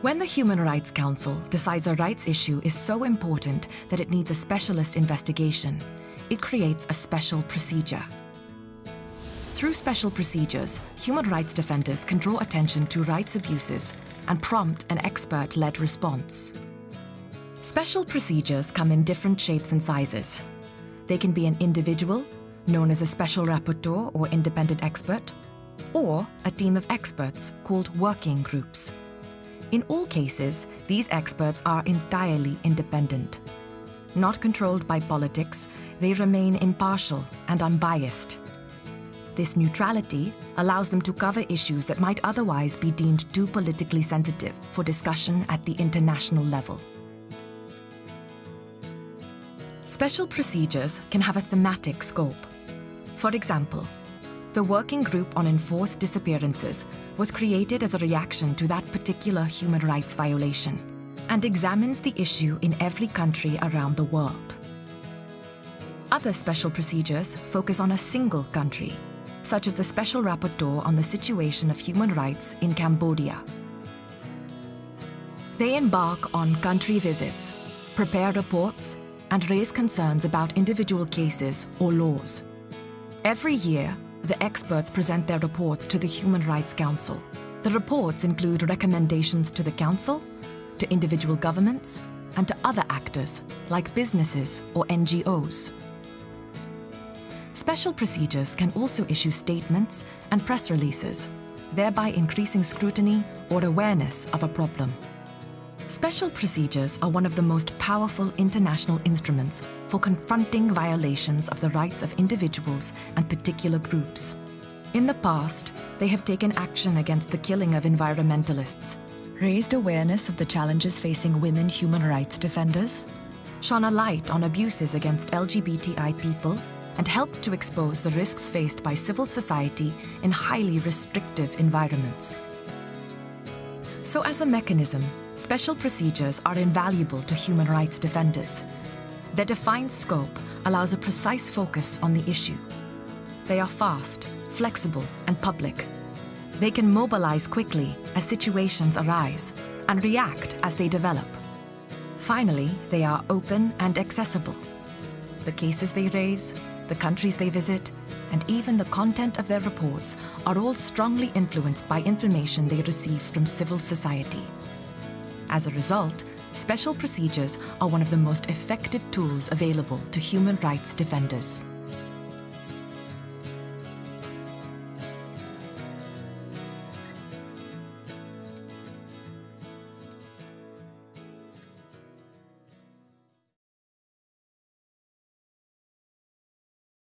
When the Human Rights Council decides a rights issue is so important that it needs a specialist investigation, it creates a special procedure. Through special procedures, human rights defenders can draw attention to rights abuses and prompt an expert-led response. Special procedures come in different shapes and sizes. They can be an individual, known as a special rapporteur or independent expert, or a team of experts called working groups. In all cases, these experts are entirely independent. Not controlled by politics, they remain impartial and unbiased. This neutrality allows them to cover issues that might otherwise be deemed too politically sensitive for discussion at the international level. Special procedures can have a thematic scope. For example, the Working Group on Enforced Disappearances was created as a reaction to that particular human rights violation and examines the issue in every country around the world. Other special procedures focus on a single country, such as the Special Rapporteur on the situation of human rights in Cambodia. They embark on country visits, prepare reports, and raise concerns about individual cases or laws. Every year, the experts present their reports to the Human Rights Council. The reports include recommendations to the Council, to individual governments, and to other actors, like businesses or NGOs. Special procedures can also issue statements and press releases, thereby increasing scrutiny or awareness of a problem. Special procedures are one of the most powerful international instruments for confronting violations of the rights of individuals and particular groups. In the past, they have taken action against the killing of environmentalists, raised awareness of the challenges facing women human rights defenders, shone a light on abuses against LGBTI people, and helped to expose the risks faced by civil society in highly restrictive environments. So as a mechanism, special procedures are invaluable to human rights defenders. Their defined scope allows a precise focus on the issue. They are fast, flexible, and public. They can mobilize quickly as situations arise and react as they develop. Finally, they are open and accessible. The cases they raise, the countries they visit, and even the content of their reports are all strongly influenced by information they receive from civil society. As a result, special procedures are one of the most effective tools available to human rights defenders.